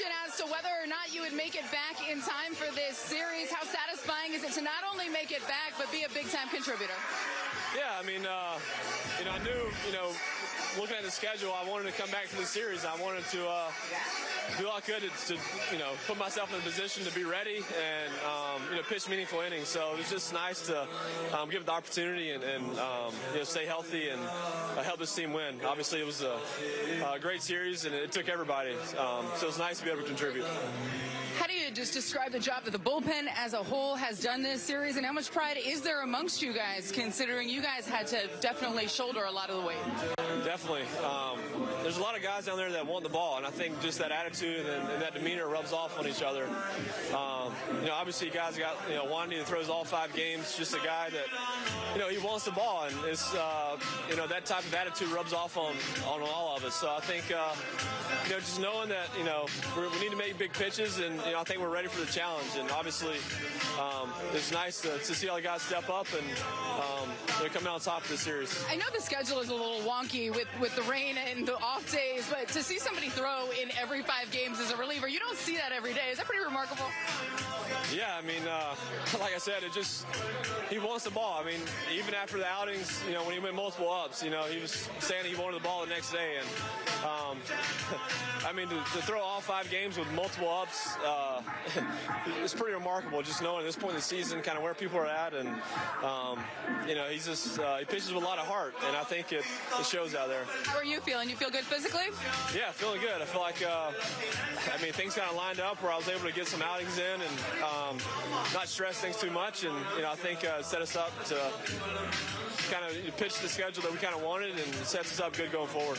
question as to whether or not you would make it back in time for this series. How satisfying is it to not only make it back, but be a big time contributor? Yeah, I mean, uh, you know, I knew, you know, looking at the schedule, I wanted to come back to the series. I wanted to uh, do all I could to, to, you know, put myself in a position to be ready and, um, you know, pitch meaningful innings. So it was just nice to um, give it the opportunity and, and um, you know, stay healthy and uh, help this team win. Obviously, it was a, a great series and it took everybody. Um, so it was nice to be able to contribute. Just describe the job that the bullpen as a whole has done this series, and how much pride is there amongst you guys, considering you guys had to definitely shoulder a lot of the weight? Definitely. Um, there's a lot of guys down there that want the ball, and I think just that attitude and, and that demeanor rubs off on each other. Um, you know, obviously, guys got you know Wandy that throws all five games, just a guy that you know he wants the ball, and it's uh, you know that type of attitude rubs off on on all of us. So I think uh, you know just knowing that you know we need to make big pitches, and you know I think we're ready for the challenge, and obviously um, it's nice to, to, see all the guys step up and um, they're coming out on top of the series. I know the schedule is a little wonky with with the rain and the off days, but to see somebody throw in every five games as a reliever, you don't see that every day. Is that pretty remarkable? Yeah, I mean, uh, like I said, it just he wants the ball. I mean, even after the outings, you know, when he went multiple ups, you know, he was saying he wanted the ball the next day, and um, I mean, to, to, throw all five games with multiple ups, uh, it's pretty remarkable. Just knowing at this point in the season, kind of where people are at, and um, you know, he's just uh, he pitches with a lot of heart, and I think it, it shows out there. How are you feeling? You feel good physically? Yeah, feeling good. I feel like uh, I mean things kind of lined up where I was able to get some outings in and um, not stress things too much, and you know, I think uh, set us up to kind of pitch the schedule that we kind of wanted, and sets us up good going forward.